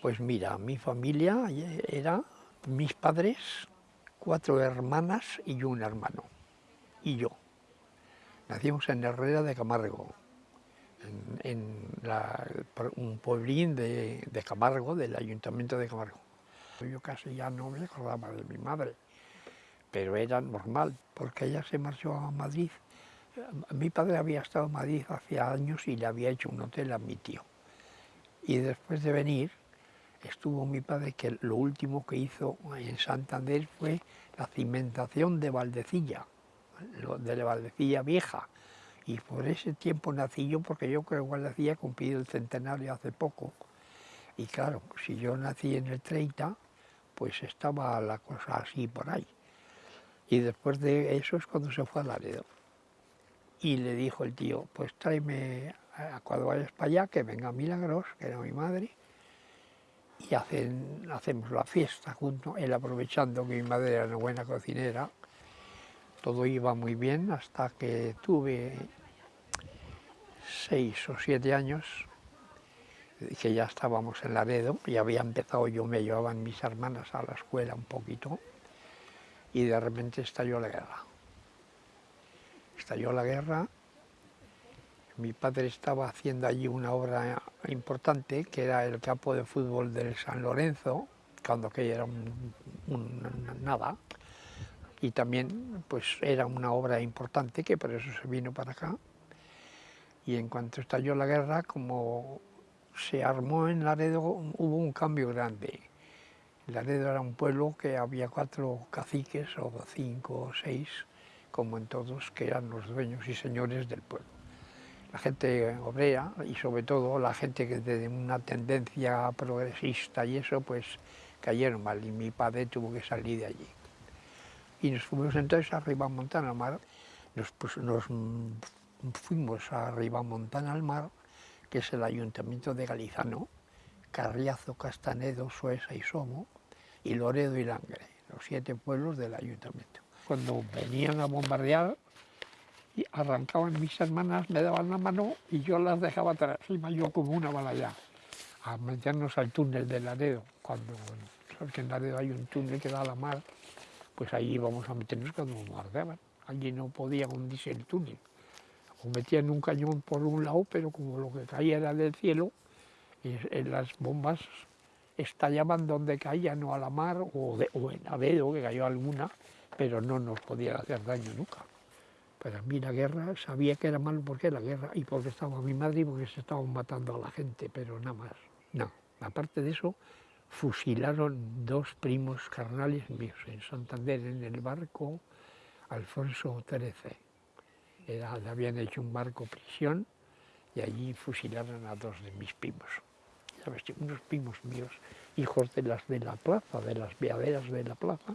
Pues mira, mi familia era mis padres, cuatro hermanas y un hermano, y yo. Nacimos en Herrera de Camargo, en, un pueblín de, de, Camargo, del ayuntamiento de Camargo. Yo casi ya no me acordaba de mi madre, pero era normal, porque ella se marchó a Madrid. Mi padre había estado en Madrid hace años y le había hecho un hotel a mi tío. Y después de venir, estuvo mi padre que lo último que hizo en Santander fue la cimentación de Valdecilla, de la Valdecilla vieja. Y por ese tiempo nací yo, porque yo creo que Valdecilla ha cumplido el centenario hace poco. Y claro, si yo nací en el 30, pues estaba la cosa así por ahí. Y después de eso es cuando se fue a Laredo. Y le dijo el tío, pues tráeme, cuando vayas para allá, que venga Milagros, que era mi madre, y hacemos la fiesta juntos, él aprovechando que mi madre era una buena cocinera. Todo iba muy bien hasta que tuve seis o siete años, que ya estábamos en Laredo, y había empezado, yo me llevaban mis hermanas a la escuela un poquito, y de repente estalló la guerra. Estalló la guerra mi padre estaba haciendo allí una obra importante, que era el campo de fútbol del San Lorenzo, cuando aquello era un, nada, y también pues era una obra importante que por eso se vino para acá. Y en cuanto estalló la guerra, como se armó en Laredo, hubo un cambio grande. Laredo era un pueblo que había cuatro caciques, o cinco o seis, como en todos, que eran los dueños y señores del pueblo la gente obrera y sobre todo la gente que de una tendencia progresista y eso, pues cayeron mal y mi padre tuvo que salir de allí. Y nos fuimos entonces a Montana al mar, nos, pues, nos fuimos a Montana al mar, que es el ayuntamiento de Galizano, Carriazo, Castanedo, Sueza y Somo, y Loredo y Langre, los siete pueblos del ayuntamiento. Cuando venían a bombardear, y arrancaban mis hermanas, me daban la mano y yo las dejaba atrás, iba yo como una bala ya, a meternos al túnel de Laredo, cuando, porque en Laredo hay un túnel que da a la mar, pues ahí íbamos a meternos cuando bombardeaban, allí no podía hundirse el túnel, o metían un cañón por un lado, pero como lo que caía era del cielo, en las bombas estallaban donde caían, no a la mar, o, o en Laredo, que cayó alguna, pero no nos podían hacer daño nunca. Para mí la guerra, sabía que era malo porque la guerra y porque estaba mi madre y porque se estaban matando a la gente, pero nada más. No, aparte de eso, fusilaron dos primos carnales míos en Santander, en el barco Alfonso XIII. Era, habían hecho un barco prisión y allí fusilaron a dos de mis primos. ¿Sabes? Unos primos míos, hijos de las de la plaza, de las viaderas de la plaza.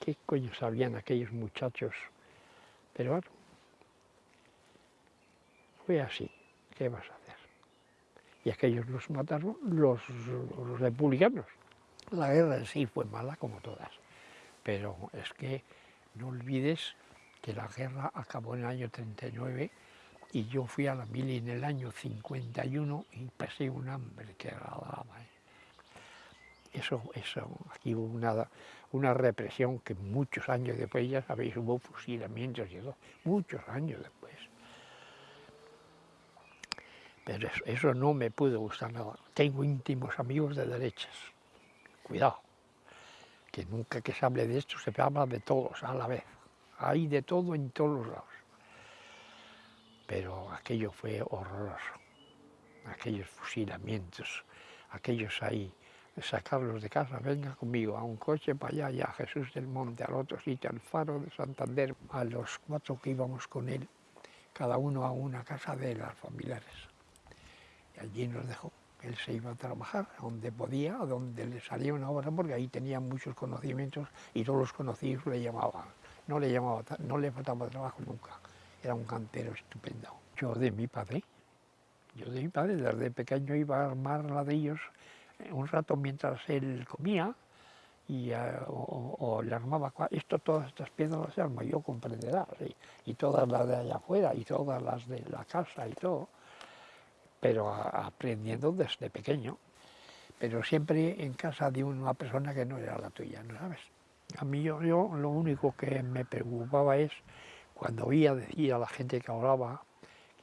¿Qué coño sabían aquellos muchachos pero bueno, fue así, ¿qué vas a hacer? Y aquellos los mataron los, republicanos. La guerra en sí fue mala como todas, pero es que no olvides que la guerra acabó en el año 39 y yo fui a la mili en el año 51 y pasé un hambre que agradaba. ¿eh? Eso, eso, aquí hubo una, una represión que muchos años después, ya sabéis, hubo fusilamientos y todo, muchos años después. Pero eso, no me pudo gustar nada. Tengo íntimos amigos de derechas, cuidado, que nunca que se hable de esto se habla de todos a la vez. Hay de todo en todos los lados. Pero aquello fue horroroso, aquellos fusilamientos, aquellos ahí sacarlos de casa, venga conmigo a un coche para allá, y a Jesús del Monte, al otro sitio, al faro de Santander, a los cuatro que íbamos con él, cada uno a una casa de las familiares. Y allí nos dejó. Él se iba a trabajar donde podía, a donde le salía una hora, porque ahí tenía muchos conocimientos y todos los conocidos le llamaban. No le, llamaba, no le faltaba trabajo nunca. Era un cantero estupendo. Yo de mi padre, yo de mi padre, desde pequeño iba a armar ladrillos un rato mientras él comía y, eh, o, le armaba, esto, todas estas piedras las armo yo comprenderás, y, todas las de allá afuera y todas las de la casa y todo, pero aprendiendo desde pequeño. pero siempre en casa de una persona que no era la tuya, ¿no sabes? A mí yo, lo único que me preocupaba es cuando oía decir a la gente que hablaba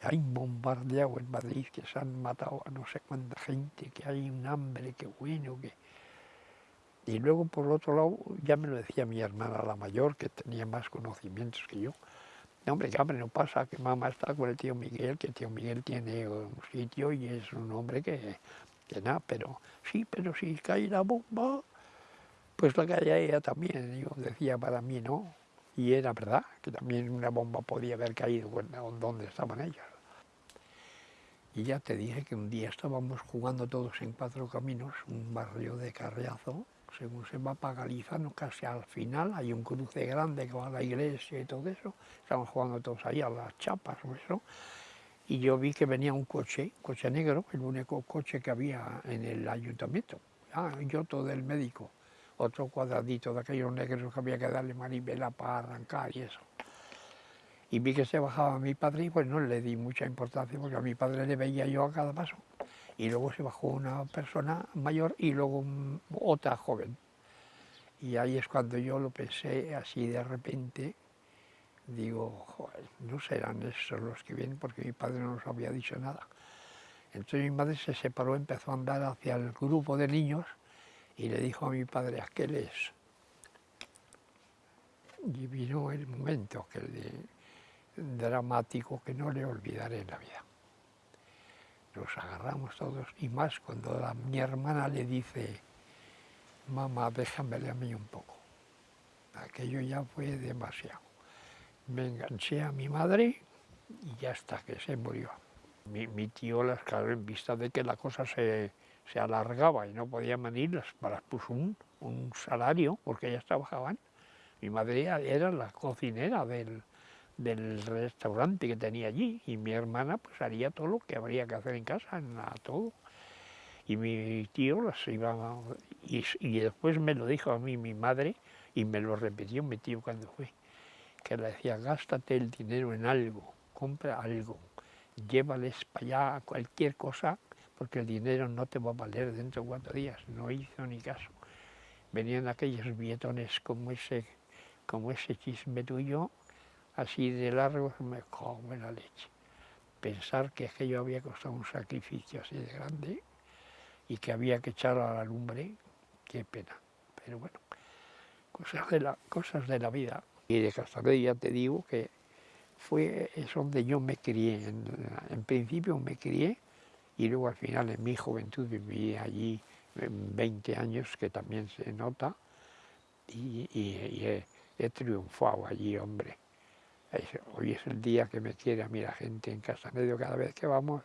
hay bombardeado en Madrid, que se han matado a no sé cuánta gente, que hay un hambre, que bueno, que... Y luego, por otro lado, ya me lo decía mi hermana, la mayor, que tenía más conocimientos que yo. Hombre, hambre no pasa, que mamá está con el tío Miguel, que tío Miguel tiene un sitio y es un hombre que, que nada, pero sí, pero si cae la bomba, pues la cae ella también, yo decía para mí, ¿no? Y era verdad, que también una bomba podía haber caído donde estaban ellos. Y ya te dije que un día estábamos jugando todos en Cuatro Caminos, un barrio de Carriazo, según se va para Galizano, casi al final, hay un cruce grande que va a la iglesia y todo eso, estábamos jugando todos ahí a las chapas o eso, y yo vi que venía un coche, coche negro, el único coche que había en el ayuntamiento, ah, yo todo el médico, otro cuadradito de aquellos negros que había que darle manivela para arrancar y eso. Y vi que se bajaba mi padre y pues no le di mucha importancia porque a mi padre le veía yo a cada paso. Y luego se bajó una persona mayor y luego otra joven. Y ahí es cuando yo lo pensé así de repente, digo, joder, no serán esos los que vienen porque mi padre no nos había dicho nada. Entonces mi madre se separó, empezó a andar hacia el grupo de niños y le dijo a mi padre, aquel es. Y vino el momento que dramático que no le olvidaré en la vida. Nos agarramos todos y más cuando mi hermana le dice, mamá, déjamele a mí un poco. Aquello ya fue demasiado. Me enganché a mi madre y ya está, que se murió. Mi, tío, las claro, en vista de que la cosa se, se alargaba y no podían venir, para puso un, un salario porque ellas trabajaban. Mi madre era la cocinera del, del restaurante que tenía allí y mi hermana pues haría todo lo que habría que hacer en casa, nada, todo. Y mi tío las iba... Y, y, después me lo dijo a mí mi madre y me lo repitió mi tío cuando fue, que le decía, gástate el dinero en algo, compra algo, llévales para allá cualquier cosa porque el dinero no te va a valer dentro de cuatro días. No hizo ni caso. Venían aquellos bietones como ese, como ese chisme tuyo, así de largo, me en la leche. Pensar que aquello había costado un sacrificio así de grande y que había que echarlo a la lumbre, qué pena. Pero bueno, cosas de la, cosas de la vida. Y de Castanedo ya te digo que fue es donde yo me crié. En, en principio me crié y luego al final en mi juventud viví allí 20 años, que también se nota, y, he, triunfado allí, hombre. Hoy es el día que me quiere a mí la gente en Casa Medio, cada vez que vamos,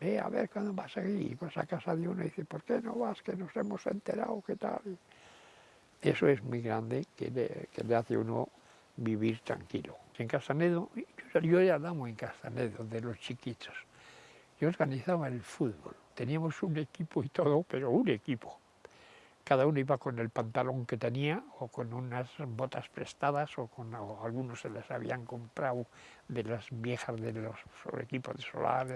ve a ver cuándo vas a ir, y vas a casa de uno y dice, ¿por qué no vas? Que nos hemos enterado, ¿qué tal? Eso es muy grande, que le, que le hace uno vivir tranquilo. En Castanedo, yo, yo ya damos en Castanedo, de los chiquitos, yo organizaba el fútbol. Teníamos un equipo y todo, pero un equipo. Cada uno iba con el pantalón que tenía o con unas botas prestadas o con algunos se les habían comprado de las viejas de los equipos de solar.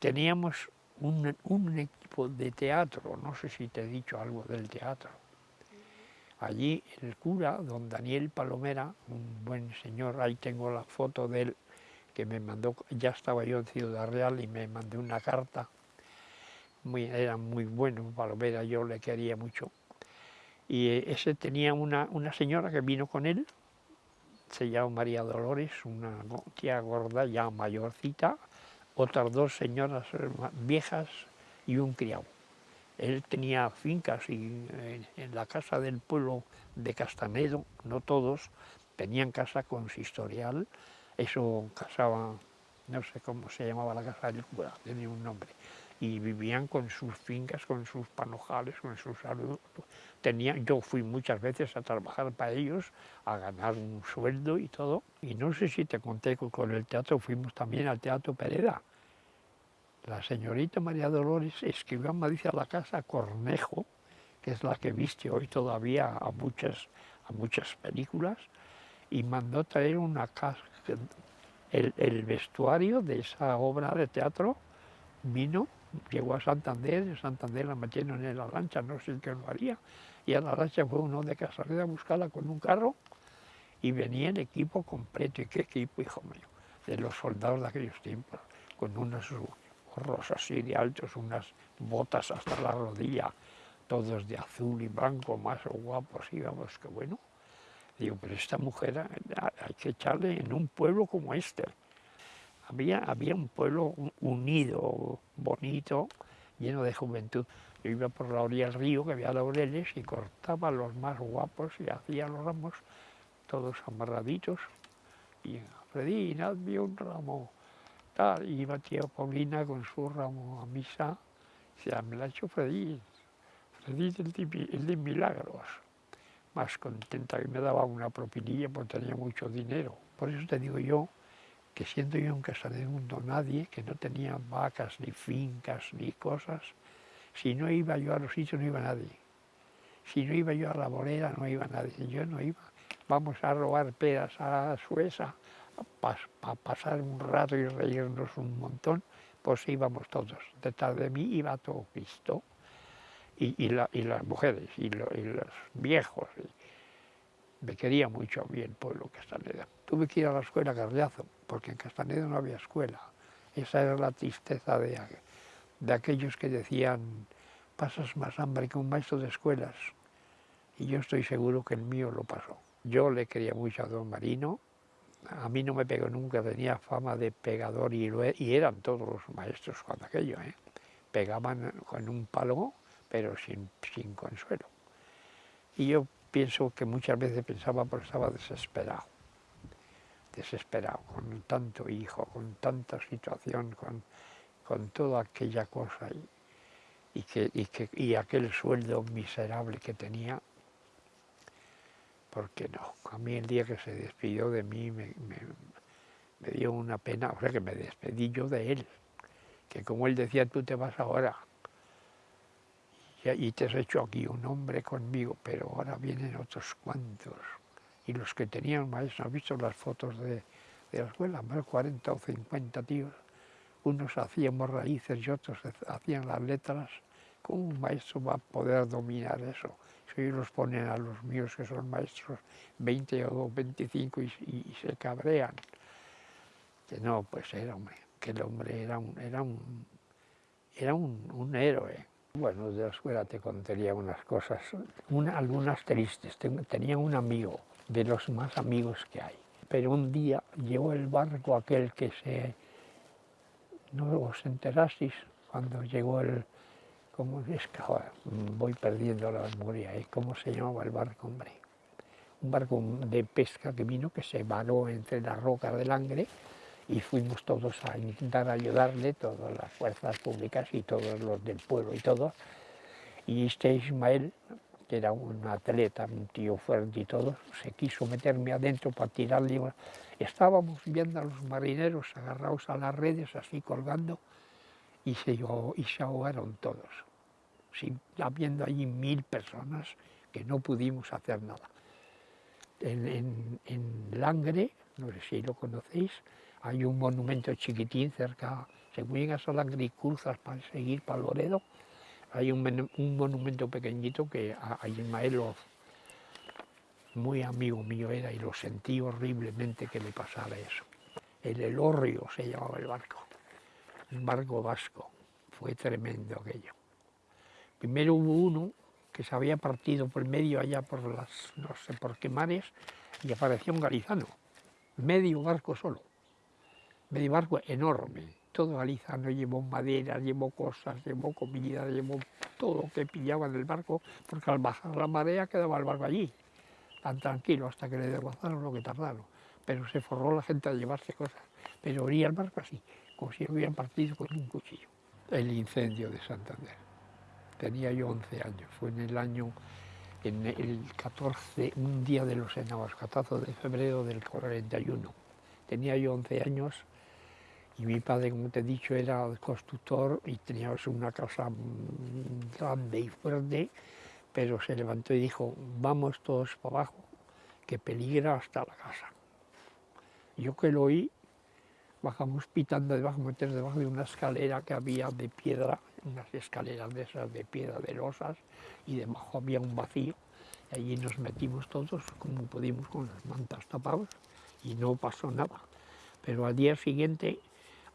Teníamos un, un equipo de teatro, no sé si te he dicho algo del teatro. Allí el cura, don Daniel Palomera, un buen señor, ahí tengo la foto de él que me mandó, ya estaba yo en Ciudad Real y me mandó una carta, muy, era muy bueno, Palomera yo le quería mucho, y eh, ese tenía una, una señora que vino con él, se llama María Dolores, una tía gorda ya mayorcita, otras dos señoras viejas y un criado. Él tenía fincas y eh, en la casa del pueblo de Castanedo, no todos, tenían casa consistorial, eso casaba, no sé cómo se llamaba la casa del cura, tenía un nombre, y vivían con sus fincas, con sus panojales, con sus. Tenía, yo fui muchas veces a trabajar para ellos, a ganar un sueldo y todo, y no sé si te conté que con el teatro fuimos también al Teatro Pereda. La señorita María Dolores escribió en Madrid a la casa Cornejo, que es la que viste hoy todavía a muchas, a muchas películas, y mandó traer una casa, el, vestuario de esa obra de teatro vino llegó a Santander, en Santander la metieron en la lancha, no sé qué lo haría, y a la lancha fue uno de Casaleda a buscarla con un carro y venía el equipo completo. ¿Y qué equipo, hijo mío? De los soldados de aquellos tiempos, con unos gorros así de altos, unas botas hasta la rodilla, todos de azul y blanco, más guapos, íbamos, que bueno. Digo, pero esta mujer hay que echarle en un pueblo como este. Había, había un pueblo unido, bonito, lleno de juventud. Yo iba por la orilla del río, que había laureles, y cortaba los más guapos y hacía los ramos todos amarraditos. Y Freddy, nadie un ramo. Tal, y iba tía Paulina con su ramo a misa. Decía, me la ha hecho Freddy. Freddy el, el de milagros. Más contenta que me daba una propinilla porque tenía mucho dinero. Por eso te digo yo que siendo yo un mundo nadie, que no tenía vacas, ni fincas, ni cosas, si no iba yo a los sitios no iba nadie. Si no iba yo a la bolera no iba nadie. Yo no iba vamos a robar peras a Sueza para pasar un rato y reírnos un montón, pues íbamos todos. Detrás de mí iba todo Cristo, y, las mujeres, y, los viejos. Me quería mucho a mí el pueblo Castaneda. Tuve que ir a la escuela Carriazo, porque en Castaneda no había escuela. Esa era la tristeza de, de aquellos que decían, pasas más hambre que un maestro de escuelas. Y yo estoy seguro que el mío lo pasó. Yo le quería mucho a don Marino, a mí no me pegó nunca, tenía fama de pegador y, y eran todos los maestros cuando aquello, ¿eh? pegaban con un palo, pero sin, sin consuelo. Y yo pienso que muchas veces pensaba porque estaba desesperado, desesperado, con tanto hijo, con tanta situación, con, con toda aquella cosa y, y, que, y, que, y aquel sueldo miserable que tenía, porque no, a mí el día que se despidió de mí me, dio una pena, o sea que me despedí yo de él, que como él decía, tú te vas ahora y, te has hecho aquí un hombre conmigo, pero ahora vienen otros cuantos. Y los que tenían maestros, ¿has visto las fotos de, de la escuela? Más 40 o 50 tíos, unos hacíamos raíces y otros hacían las letras. ¿Cómo un maestro va a poder dominar eso? y los ponen a los míos que son maestros 20 o 25 y, se cabrean. Que no, pues era hombre, que el hombre era un, era un, era un, héroe. Bueno, de la escuela te contaría unas cosas, algunas tristes. Tenía un amigo, de los más amigos que hay. Pero un día llegó el barco aquel que se... ¿No os enterasteis cuando llegó el, ¿Cómo es que voy perdiendo la memoria? ¿eh? ¿Cómo se llamaba el barco, hombre? Un barco de pesca que vino, que se varó entre las rocas del Angre y fuimos todos a intentar ayudarle, todas las fuerzas públicas y todos los del pueblo y todos. Y este Ismael, que era un atleta, un tío fuerte y todo, se quiso meterme adentro para tirarle. Estábamos viendo a los marineros agarrados a las redes, así colgando, y se, y se ahogaron todos habiendo allí mil personas que no pudimos hacer nada. En, Langre, no sé si lo conocéis, hay un monumento chiquitín cerca, según llegas a Langre y cruzas para seguir para Loredo, hay un, monumento pequeñito que a, Ismael muy amigo mío era y lo sentí horriblemente que le pasara eso. El Elorrio se llamaba el barco, un barco vasco, fue tremendo aquello. Primero hubo uno que se había partido por medio allá por las, no sé por qué mares, y apareció un galizano, medio barco solo, medio barco enorme, todo galizano, llevó madera, llevó cosas, llevó comida, llevó todo lo que pillaba en el barco, porque al bajar la marea quedaba el barco allí, tan tranquilo hasta que le desguazaron lo que tardaron, pero se forró la gente a llevarse cosas, pero oría el barco así, como si lo hubieran partido con un cuchillo. El incendio de Santander. Tenía yo 11 años, fue en el año, en el 14, un día de los enabascatazos de febrero del 41. Tenía yo 11 años y mi padre, como te he dicho, era constructor y teníamos una casa grande y fuerte, pero se levantó y dijo, vamos todos para abajo, que peligra hasta la casa. Yo que lo oí, bajamos pitando debajo, meter debajo de una escalera que había de piedra, unas escaleras de esas de piedra de losas, y debajo había un vacío. Y allí nos metimos todos como pudimos con las mantas tapadas y no pasó nada. Pero al día siguiente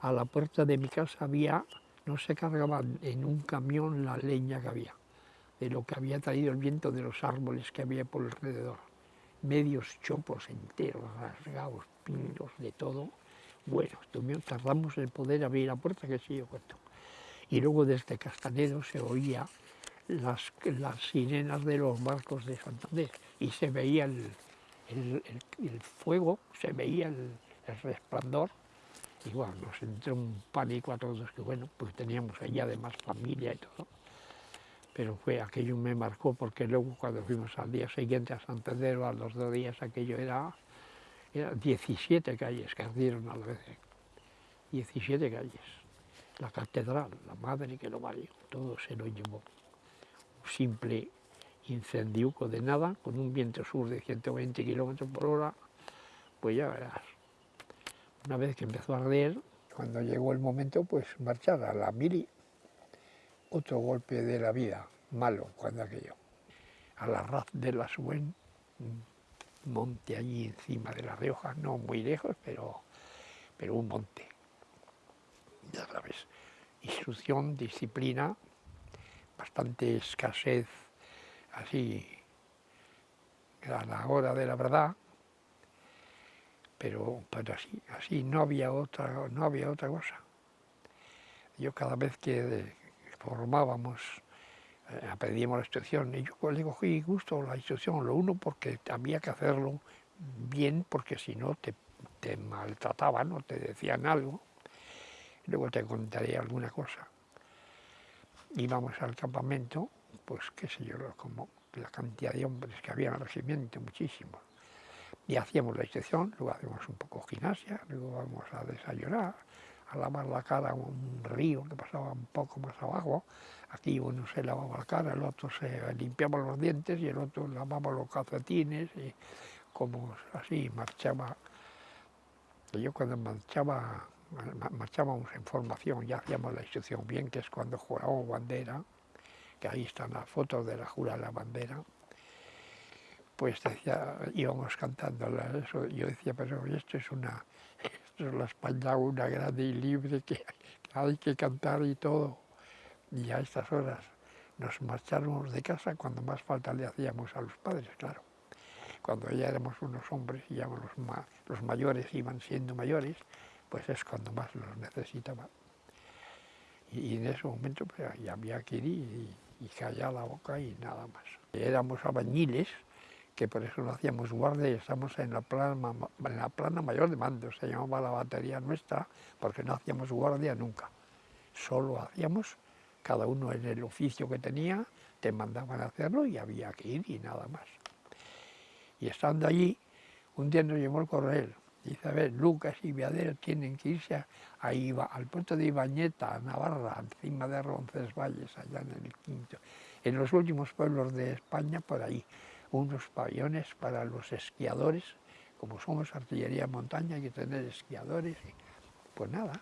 a la puerta de mi casa había, no se cargaba en un camión la leña que había, de lo que había traído el viento de los árboles que había por alrededor. Medios chopos enteros, rasgados, pinos, de todo, bueno, tardamos en poder abrir la puerta, que sí yo cuento. Y luego desde Castanedo se oía las, las sirenas de los barcos de Santander y se veía el, el, fuego, se veía el, resplandor bueno, nos entró un pánico a todos, que bueno, pues teníamos allí además familia y todo. Pero fue, aquello me marcó porque luego cuando fuimos al día siguiente a Santander o a los dos días, aquello era eran 17 calles que ardieron a la vez. 17 calles. La catedral, la madre que lo valió, todo se lo llevó. Un simple incendiuco de nada, con un viento sur de 120 kilómetros por hora, pues ya verás. Una vez que empezó a arder, cuando llegó el momento, pues marchar a la mili. Otro golpe de la vida, malo, cuando aquello. A la raz de la Suen, monte allí encima de La Rioja, no muy lejos, pero, pero un monte. Ya sabes, instrucción, disciplina, bastante escasez, así, a la hora de la verdad, pero, pero así, así no había otra, no había otra cosa. Yo cada vez que formábamos eh, aprendimos la instrucción y yo le cogí gusto la instrucción, lo uno porque había que hacerlo bien porque si no te, te maltrataban o te decían algo, luego te contaré alguna cosa. Íbamos al campamento, pues qué sé yo, como la cantidad de hombres que había en el regimiento, muchísimos. Y hacíamos la instrucción, luego hacíamos un poco gimnasia, luego vamos a desayunar, a lavar la cara a un río que pasaba un poco más abajo, Aquí uno se lavaba la cara, el otro se limpiaba los dientes y el otro lavaba los calcetines y como así marchaba. Yo cuando marchaba, marchábamos en formación, ya hacíamos la instrucción bien, que es cuando jurábamos bandera, que ahí están las fotos de la jura de la bandera, pues decía, íbamos cantando eso, yo decía, pero esto es una, esto es la España una grande y libre que hay que cantar y todo y a estas horas nos marcháramos de casa cuando más falta le hacíamos a los padres, claro. Cuando ya éramos unos hombres y ya los, los mayores iban siendo mayores, pues es cuando más los necesitaban. Y, en ese momento pues, ya había que ir y, y callar la boca y nada más. Éramos abañiles, que por eso no hacíamos guardia y estamos en la, plana, en la plana mayor de mando, se llamaba la batería nuestra, porque no hacíamos guardia nunca. Solo hacíamos cada uno en el oficio que tenía, te mandaban a hacerlo y había que ir y nada más. Y estando allí, un día nos llamó el coronel, dice, a ver, Lucas y Viadero tienen que irse al puerto de Ibañeta, a Navarra, encima de Roncesvalles, allá en el quinto, en los últimos pueblos de España, por ahí, unos pabellones para los esquiadores, como somos artillería montaña, hay que tener esquiadores, pues nada,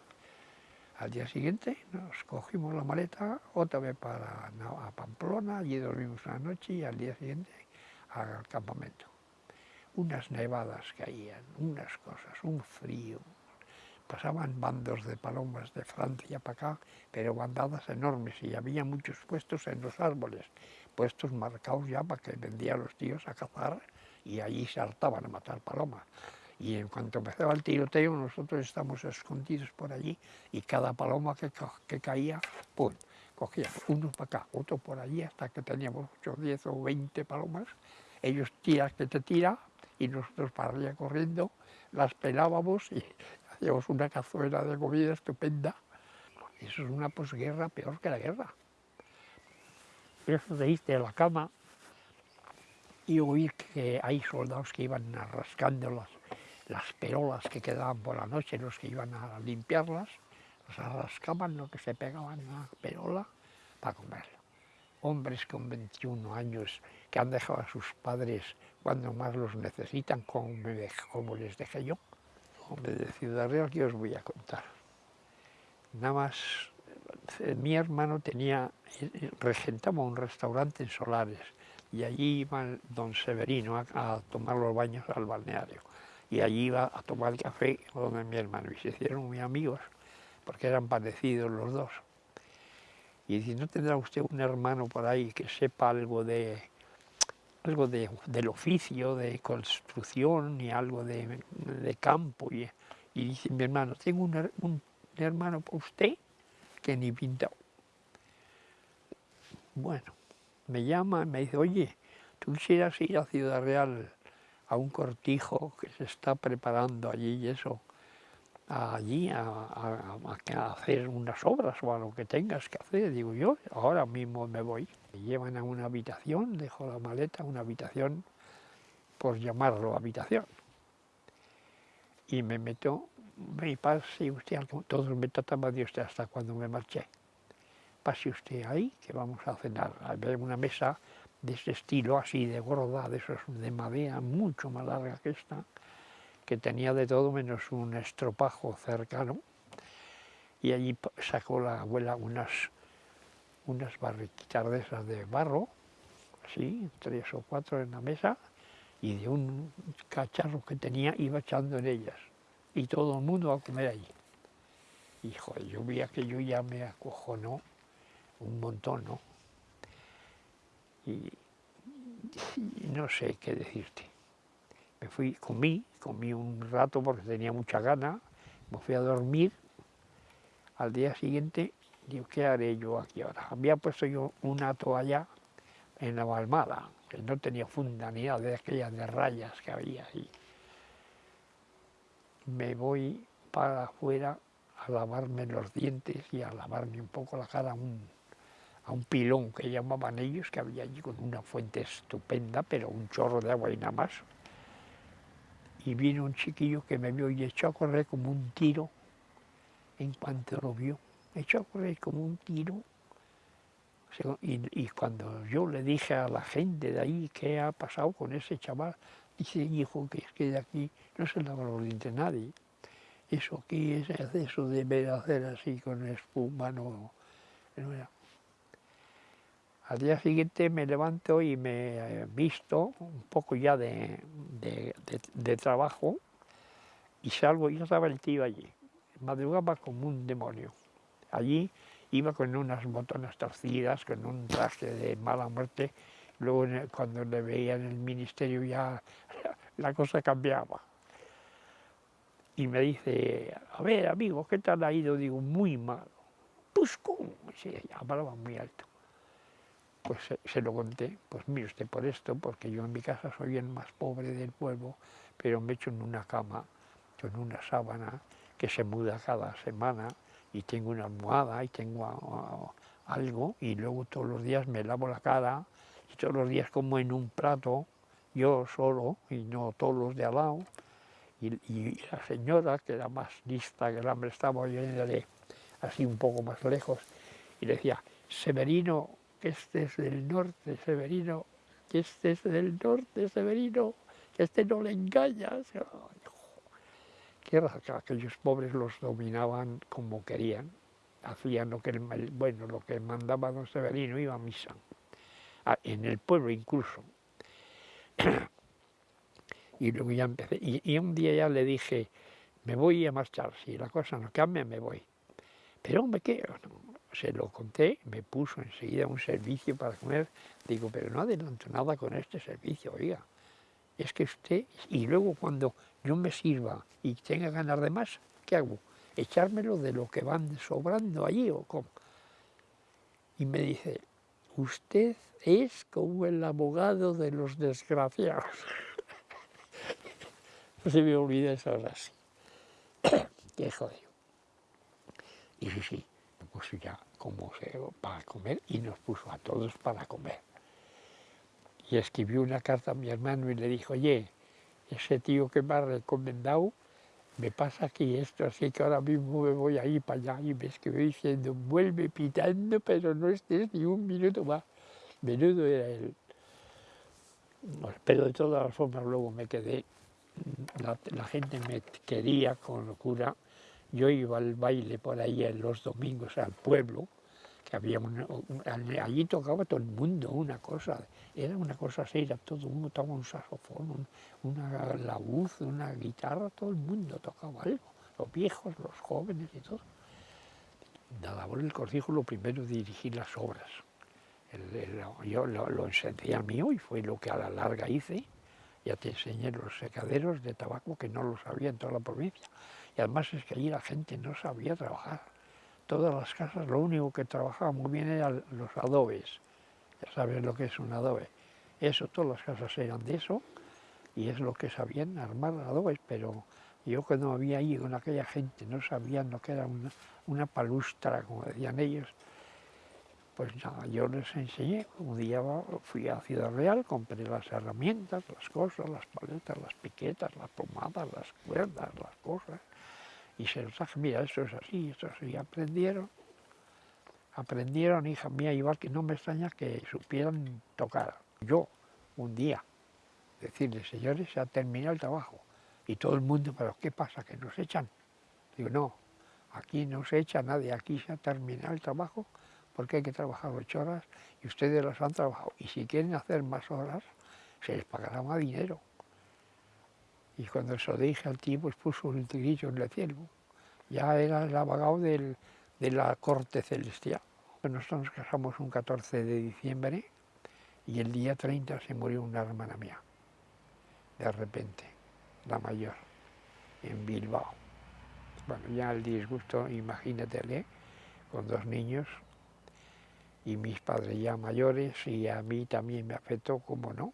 al día siguiente nos cogimos la maleta otra vez para Pamplona, allí dormimos una noche y al día siguiente al campamento. Unas nevadas caían, unas cosas, un frío. Pasaban bandos de palomas de Francia para acá, pero bandadas enormes y había muchos puestos en los árboles, puestos marcados ya para que vendían los tíos a cazar y allí se hartaban a matar palomas. Y en cuanto empezaba el tiroteo, nosotros estábamos escondidos por allí y cada paloma que, que caía, pues cogía uno para acá, otro por allí, hasta que teníamos 8, 10 o 20 palomas. Ellos tiran que te tira y nosotros para allá corriendo las pelábamos y hacíamos una cazuela de comida estupenda. Eso es una posguerra peor que la guerra. De irte a la cama y oír que hay soldados que iban rascando las, las perolas que quedaban por la noche, los que iban a limpiarlas, las rascaban lo que se pegaban en la perola para comerlo. Hombres con 21 años que han dejado a sus padres cuando más los necesitan, como, les dejé yo. Hombre, de Ciudad Real, ¿qué os voy a contar? Nada más, mi hermano tenía, eh, regentaba un restaurante en Solares y allí iba don Severino a, tomar los baños al balneario y allí iba a tomar café con mi hermano y se hicieron muy amigos porque eran parecidos los dos. Y dice, ¿no tendrá usted un hermano por ahí que sepa algo de algo de, del oficio, de construcción y algo de, campo? Y, dice mi hermano, tengo un, hermano por usted que ni pintado. Bueno, me llama y me dice, oye, tú quisieras ir a Ciudad Real a un cortijo que se está preparando allí y eso, allí a, hacer unas obras o a lo que tengas que hacer. Digo yo, ahora mismo me voy. Me llevan a una habitación, dejo la maleta, una habitación, por llamarlo habitación. Y me meto, me pase usted, todos me trataban de usted hasta cuando me marché. Pase usted ahí, que vamos a cenar. Había una mesa de ese estilo, así de gorda, de esos de madera, mucho más larga que esta que tenía de todo menos un estropajo cercano, y allí sacó la abuela unas, unas barriquitas de esas de barro, así, tres o cuatro en la mesa, y de un cacharro que tenía iba echando en ellas, y todo el mundo a comer allí. Joder, yo vi yo ya me acojonó un montón, ¿no? y no sé qué decirte. Me fui, comí, comí un rato porque tenía mucha gana, me fui a dormir. Al día siguiente, digo, ¿qué haré yo aquí ahora? Había puesto yo una toalla en la balmada, que no tenía funda ni nada de aquellas de rayas que había ahí. Me voy para afuera a lavarme los dientes y a lavarme un poco la cara a un, a un pilón que llamaban ellos, que había allí con una fuente estupenda, pero un chorro de agua y nada más y vino un chiquillo que me vio y echó a correr como un tiro en cuanto lo vio. Echó a correr como un tiro. Y, cuando yo le dije a la gente de ahí qué ha pasado con ese chaval, dice, hijo, que es que de aquí no se lava los dientes nadie. Eso aquí es eso de hacer así con espuma, no, no era. Al día siguiente me levanto y me he visto un poco ya de, trabajo y salgo, y estaba el tío allí. Madrugaba como un demonio. Allí iba con unas botonas torcidas, con un traje de mala muerte. Luego cuando le veía en el ministerio ya la cosa cambiaba. Y me dice, a ver amigo, ¿qué tal ha ido? Digo, muy mal. Pues cómo, sí, hablaba muy alto pues se, lo conté, pues mire usted por esto, porque yo en mi casa soy el más pobre del pueblo, pero me echo en una cama, con una sábana que se muda cada semana y tengo una almohada y tengo algo y luego todos los días me lavo la cara y todos los días como en un plato, yo solo y no todos los de al lado. Y, la señora, que era más lista que el hambre, estaba oyéndole así un poco más lejos y le decía, Severino, que este es del norte, Severino, que este es del norte, Severino, que este no le engañas. Aquellos pobres los dominaban como querían, hacían lo que, bueno, lo que mandaba don Severino, iba a misa, en el pueblo incluso. y luego ya y, un día ya le dije, me voy a marchar, si la cosa no cambia me voy. Pero hombre, ¿qué? se lo conté, me puso enseguida un servicio para comer. Digo, pero no adelanto nada con este servicio, oiga. Es que usted, y luego cuando yo me sirva y tenga ganas de más, ¿qué hago? ¿Echármelo de lo que van sobrando allí o cómo? Y me dice, usted es como el abogado de los desgraciados. no se me olvida eso ahora sí. Qué jodido. Y sí, sí, puso ya como para comer y nos puso a todos para comer. Y escribió una carta a mi hermano y le dijo, oye, ese tío que me ha recomendado, me pasa aquí esto, así que ahora mismo me voy a ir para allá y me escribió diciendo, vuelve pitando, pero no estés ni un minuto más. Menudo era él. Pero de todas formas luego me quedé la, gente me quería con locura. Yo iba al baile por ahí en los domingos al pueblo, allí tocaba todo el mundo una cosa, era una cosa seria, todo el mundo tocaba un saxofón, una laúd, una guitarra, todo el mundo tocaba algo, los viejos, los jóvenes y todo. La labor del cortijo lo primero dirigir las obras. yo lo, enseñé a mí y fue lo que a la larga hice. Ya te enseñé los secaderos de tabaco que no lo sabía en toda la provincia. Y además es que allí la gente no sabía trabajar. Todas las casas lo único que trabajaba muy bien eran los adobes. Ya sabes lo que es un adobe. Eso, todas las casas eran de eso y es lo que sabían armar adobes, pero yo cuando había ido con aquella gente no sabían lo que era una, una palustra, como decían ellos, pues nada, yo les enseñé. Un día fui a Ciudad Real, compré las herramientas, las cosas, las paletas, las piquetas, las pomadas, las cuerdas, las cosas. Y se los dije, mira, esto es así, esto es así. Aprendieron, aprendieron, hija mía, igual que no me extraña que supieran tocar. Yo, un día, decirles, señores, se ha terminado el trabajo. Y todo el mundo, pero ¿qué pasa? ¿Que nos echan? Digo, no, aquí no se echa nadie, aquí se ha terminado el trabajo porque hay que trabajar ocho horas y ustedes las han trabajado. Y si quieren hacer más horas, se les pagará más dinero. Y cuando se lo dije al tío, pues puso un tigrillo en el cielo. Ya era el abogado de la corte celestial. Nosotros nos casamos un 14 de diciembre y el día 30 se murió una hermana mía, de repente, la mayor, en Bilbao. Bueno, ya el disgusto, imagínatele, con dos niños, y mis padres ya mayores y a mí también me afectó, como no.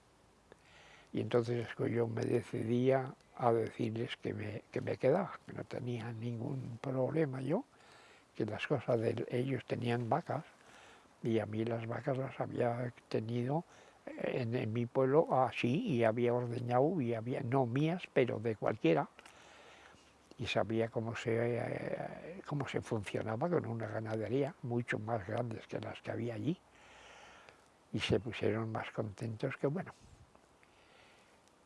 Y entonces yo me decidía a decirles que me, que me quedaba, que no tenía ningún problema yo, que las cosas de ellos tenían vacas y a mí las vacas las había tenido en, en mi pueblo así y había ordeñado y había, no mías, pero de cualquiera y sabía cómo se, eh, cómo se funcionaba con una ganadería mucho más grandes que las que había allí. Y se pusieron más contentos que bueno.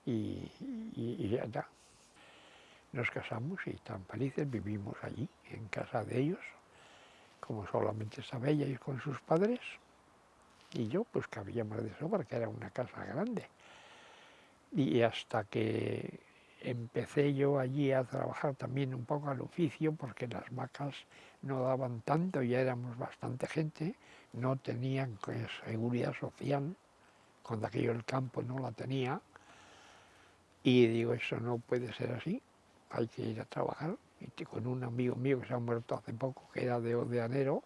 Y, ya está. Nos casamos y tan felices vivimos allí, en casa de ellos, como solamente estaba ella y con sus padres. Y yo, pues cabía más de sobra, que era una casa grande. Y hasta que empecé yo allí a trabajar también un poco al oficio porque las vacas no daban tanto, ya éramos bastante gente, no tenían pues, seguridad social, cuando aquello el campo no la tenía, y digo, eso no puede ser así, hay que ir a trabajar. Y con un amigo mío que se ha muerto hace poco, que era de Odeanero,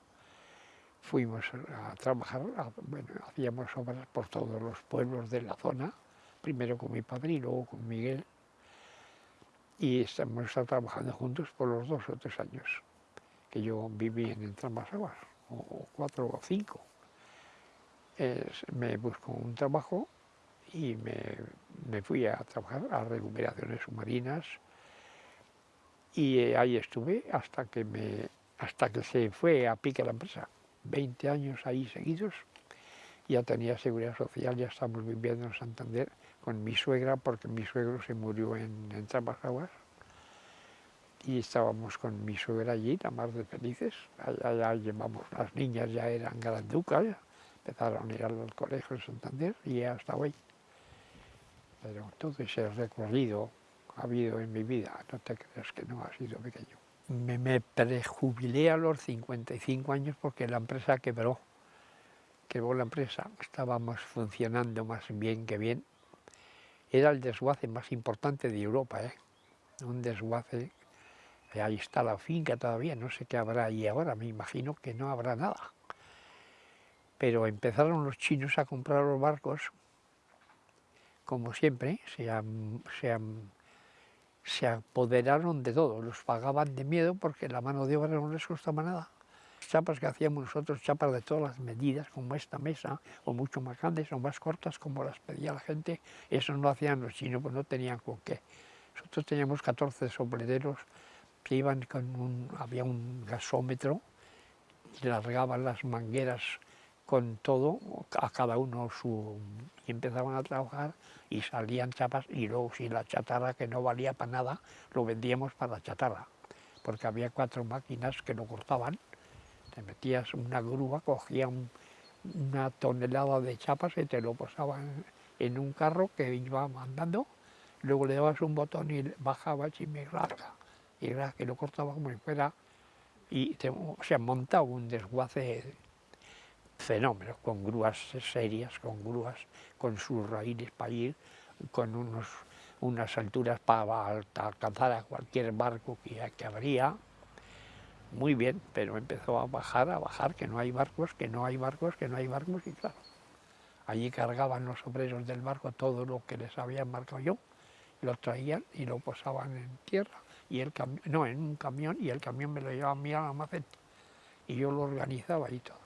fuimos a trabajar, bueno, hacíamos obras por todos los pueblos de la zona, primero con mi padre y luego con Miguel, y estamos trabajando juntos por los dos o tres años que yo viví en Aguas, o cuatro o cinco. me busco un trabajo y me, fui a trabajar a recuperaciones submarinas y eh, ahí estuve hasta que, me, hasta que se fue a pique la empresa. 20 años ahí seguidos, ya tenía seguridad social, ya estamos viviendo en Santander con mi suegra, porque mi suegro se murió en, en Aguas, y estábamos con mi suegra allí, la más de felices, allá, llevamos, las niñas ya eran granducas, empezaron a ir al colegio en Santander y ya estaba ahí. Pero todo ese recorrido ha habido en mi vida, no te creas que no ha sido pequeño. Me, me prejubilé a los 55 años porque la empresa quebró. Quebró la empresa, estábamos funcionando más bien que bien, era el desguace más importante de Europa, ¿eh? un desguace, ahí está la finca todavía, no sé qué habrá ahí ahora, me imagino que no habrá nada. Pero empezaron los chinos a comprar los barcos, como siempre, se, se apoderaron de todo, los pagaban de miedo porque la mano de obra no les costaba nada chapas que hacíamos nosotros, chapas de todas las medidas, como esta mesa, o mucho más grandes o más cortas, como las pedía la gente, eso no hacían los chinos, pues no tenían con qué. Nosotros teníamos 14 sombreros que iban con un, había un gasómetro y largaban las mangueras con todo, a cada uno su... y empezaban a trabajar y salían chapas y luego si la chatarra que no valía para nada, lo vendíamos para chatarra, porque había cuatro máquinas que lo cortaban, te metías una grúa, cogían una tonelada de chapas y te lo posaban en un carro que iba andando, luego le dabas un botón y bajaba y me rasga, y que lo cortaba como si fuera, y se o montaba un desguace fenómeno, con grúas serias, con grúas con sus raíles para ir, con unos, unas alturas para alcanzar a cualquier barco que, que habría, muy bien, pero empezó a bajar, a bajar, que no hay barcos, que no hay barcos, que no hay barcos, y claro, allí cargaban los obreros del barco todo lo que les había marcado yo, lo traían y lo posaban en tierra, y el no, en un camión, y el camión me lo llevaba a mí a la y yo lo organizaba y todo,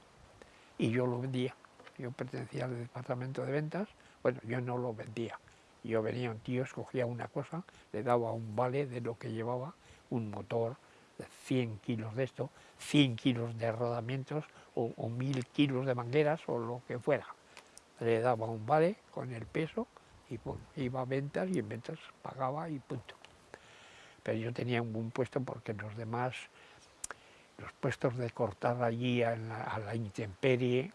y yo lo vendía, yo pertenecía al departamento de ventas, bueno, yo no lo vendía, yo venía un tío, escogía una cosa, le daba un vale de lo que llevaba, un motor, 100 kilos de esto, 100 kilos de rodamientos o, o 1000 kilos de mangueras o lo que fuera. Le daba un vale con el peso y iba a ventas y en ventas pagaba y punto. Pero yo tenía un buen puesto porque los demás, los puestos de cortar allí a la, intemperie,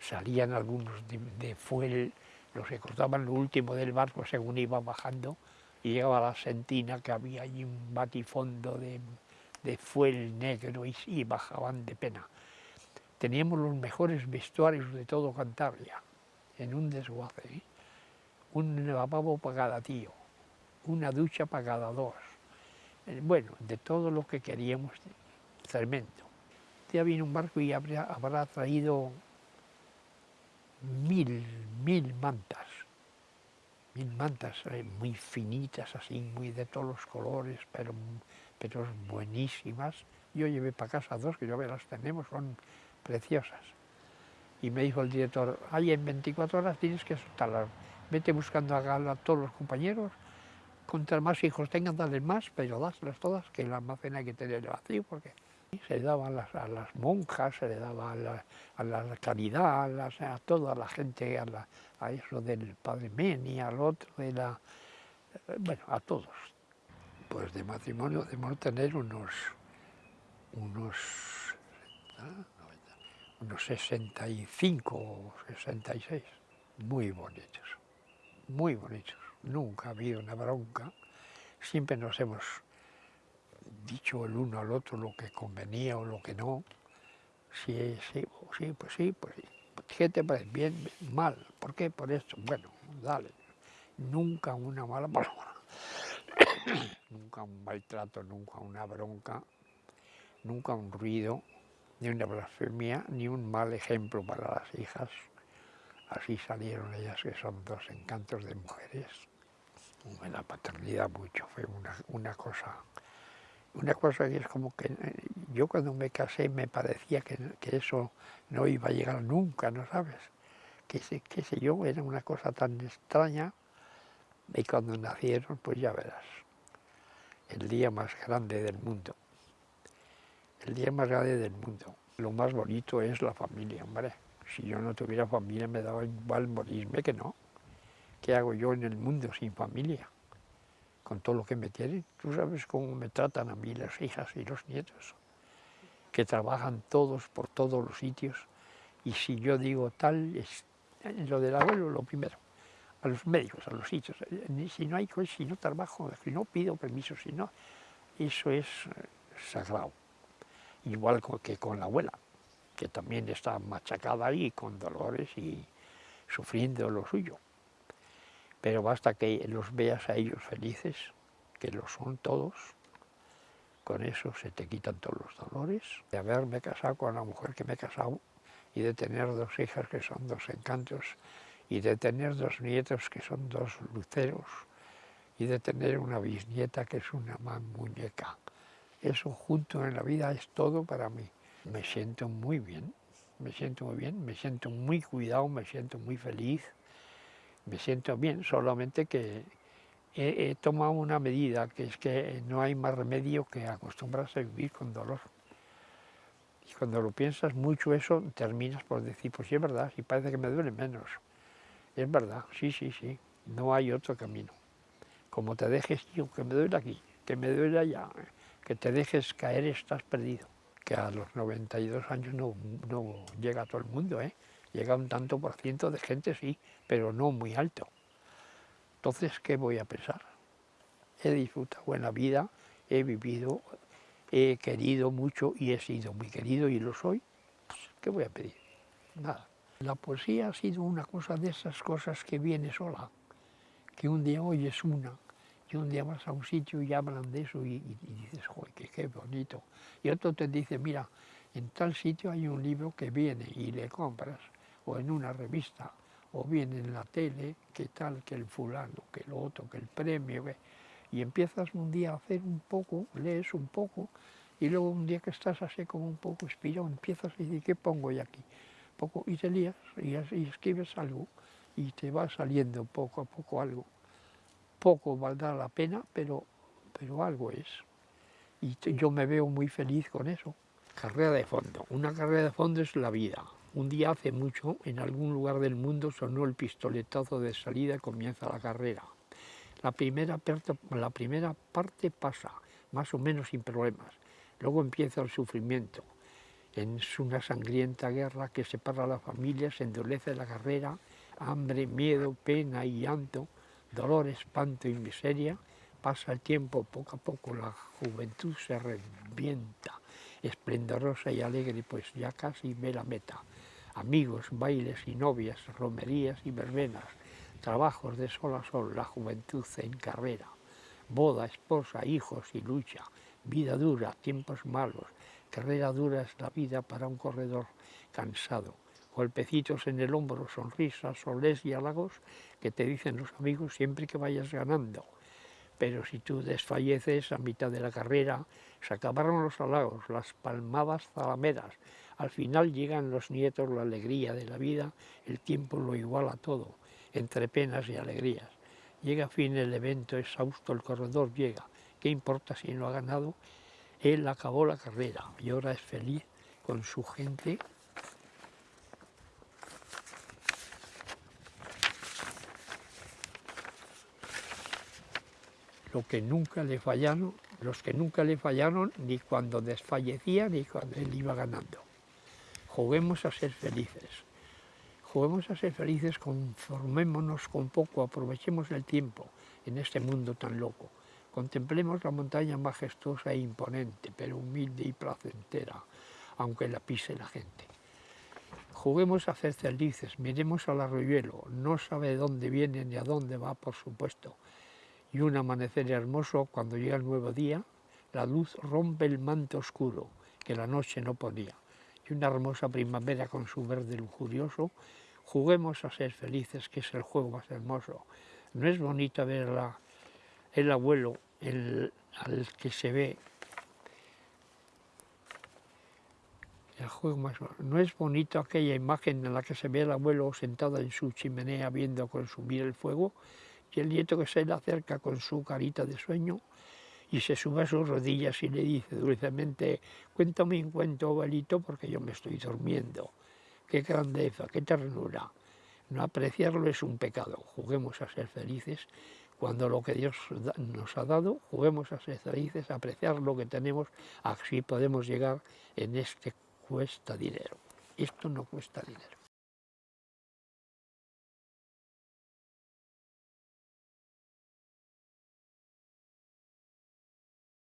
salían algunos de, fuel, los que cortaban lo último del barco según iba bajando, y llegaba la sentina que había allí un batifondo de, fuel negro y, bajaban de pena. Teníamos los mejores vestuarios de todo Cantabria, en un desguace. ¿eh? Un lavabo para cada tío, una ducha para cada dos. Eh, bueno, de todo lo que queríamos, cemento. Ya vino un barco y habrá traído mil, mil mantas, mil mantas eh, muy finitas, así, muy de todos los colores, pero pero buenísimas. Yo llevé para casa dos, que yo las tenemos, son preciosas. Y me dijo el director, ahí en 24 horas tienes que soltarlas, vete buscando a, todos los compañeros, contra más hijos tengan, dale más, pero dáslas todas, que el almacén hay que tener vacío, porque se le daba a las, monjas, se le daba a la, caridad, a, a, toda la gente, a, a eso del Padre Meni, al otro, de la, bueno, a todos, pues de matrimonio debemos tener unos, unos, unos 65 o 66, muy bonitos, muy bonitos. Nunca ha habido una bronca, siempre nos hemos dicho el uno al otro lo que convenía o lo que no. Sí, sí, sí, pues sí, pues sí. ¿Qué te parece? Bien, mal. ¿Por qué? Por esto. Bueno, dale. Nunca una mala palabra. nunca un maltrato, nunca una bronca, nunca un ruido, ni una blasfemia, ni un mal ejemplo para las hijas. Así salieron ellas, que son dos encantos de mujeres. La paternidad mucho, fue una, cosa una cosa que es como que eh, yo cuando me casé me parecía que, eso no iba a llegar nunca, ¿no sabes? Que, qué sé yo, era una cosa tan extraña y cuando nacieron, pues ya verás el día más grande del mundo. El día más grande del mundo. Lo más bonito es la familia, hombre. Si yo no tuviera familia me daba igual morirme que no. ¿Qué hago yo en el mundo sin familia? Con todo lo que me tienen. Tú sabes cómo me tratan a mí las hijas y los nietos, que trabajan todos por todos los sitios. Y si yo digo tal, es lo del abuelo lo primero a los médicos, a los sitios. Eh, si no hay si no trabajo, si no pido permiso, si no, eso es eh, sagrado. Igual que con la abuela, que también está machacada ahí con dolores y sufriendo lo suyo. Pero basta que los veas a ellos felices, que lo son todos, con eso se te quitan todos los dolores. De haberme casado con la mujer que me he casado y de tener dos hijas que son dos encantos y de tener dos nietos que son dos luceros y de tener una bisnieta que es una muñeca. Eso junto en la vida es todo para mí. Me siento muy bien, me siento muy bien, me siento muy cuidado, me siento muy feliz, me siento bien, solamente que he, he tomado una medida, que es que no hay más remedio que acostumbrarse a vivir con dolor. Y cuando lo piensas mucho eso, terminas por decir, pues sí es verdad, sí parece que me duele menos. Es verdad, sí, sí, sí, no hay otro camino. Como te dejes, tío, que me duele aquí, que me duele allá, que te dejes caer, estás perdido. Que a los 92 años no, no llega a todo el mundo, ¿eh? Llega un tanto por ciento de gente, sí, pero no muy alto. Entonces, ¿qué voy a pensar? He disfrutado buena vida, he vivido, he querido mucho y he sido muy querido y lo soy. Pues, ¿Qué voy a pedir? Nada. La poesía ha sido una cosa de esas cosas que viene sola, que un día oyes una y un día vas a un sitio y hablan de eso y, dices, joder, qué bonito. Y otro te dice, mira, en tal sitio hay un libro que viene y le compras, o en una revista, o viene en la tele, que tal, que el fulano, que lo otro, que el premio, y empiezas un día a hacer un poco, lees un poco, y luego un día que estás así como un poco inspirado, empiezas a decir, ¿qué pongo yo aquí? Poco, y te lías y, escribes algo, y te va saliendo poco a poco algo. Poco valdrá la pena, pero, pero algo es. Y yo me veo muy feliz con eso. Carrera de fondo. Una carrera de fondo es la vida. Un día hace mucho, en algún lugar del mundo sonó el pistoletazo de salida y comienza la carrera. La primera, parte pasa, más o menos sin problemas. Luego empieza el sufrimiento. Es una sangrienta guerra que separa a la familia, se endurece la carrera, hambre, miedo, pena y llanto, dolor, espanto y miseria. Pasa el tiempo, poco a poco la juventud se revienta, esplendorosa y alegre, pues ya casi ve la meta. Amigos, bailes y novias, romerías y verbenas, trabajos de sol a sol, la juventud en carrera, boda, esposa, hijos y lucha, vida dura, tiempos malos, carrera dura es la vida para un corredor cansado, golpecitos en el hombro, sonrisas, soles y halagos que te dicen los amigos siempre que vayas ganando. Pero si tú desfalleces a mitad de la carrera, se acabaron los halagos, las palmadas zalameras, al final llegan los nietos, la alegría de la vida, el tiempo lo iguala todo, entre penas y alegrías. Llega a fin el evento, exhausto el corredor llega. ¿Qué importa si no ha ganado? Él acabó la carrera y ahora es feliz con su gente. Lo que nunca le fallaron, los que nunca le fallaron ni cuando desfallecía ni cuando él iba ganando. Juguemos a ser felices. Juguemos a ser felices, conformémonos con poco, aprovechemos el tiempo en este mundo tan loco. Contemplemos la montaña majestuosa e imponente, pero humilde y placentera, aunque la pise la gente. Juguemos a ser felices, miremos al arroyuelo, no sabe de dónde viene ni a dónde va, por supuesto. Y un amanecer hermoso, cuando llega el nuevo día, la luz rompe el manto oscuro que la noche no ponía y una hermosa primavera con su verde lujurioso, juguemos a ser felices, que es el juego más hermoso. No es bonito ver el abuelo al que se ve el juego más no es bonito aquella imagen en la que se ve el abuelo sentado en su chimenea viendo consumir el fuego y el nieto que se le acerca con su carita de sueño y se sube a sus rodillas y le dice dulcemente, cuéntame un cuento, abuelito, porque yo me estoy durmiendo. Qué grandeza, qué ternura. No apreciarlo es un pecado. Juguemos a ser felices cuando lo que Dios nos ha dado, juguemos a ser felices, a apreciar lo que tenemos, así podemos llegar en este cuesta dinero. Esto no cuesta dinero.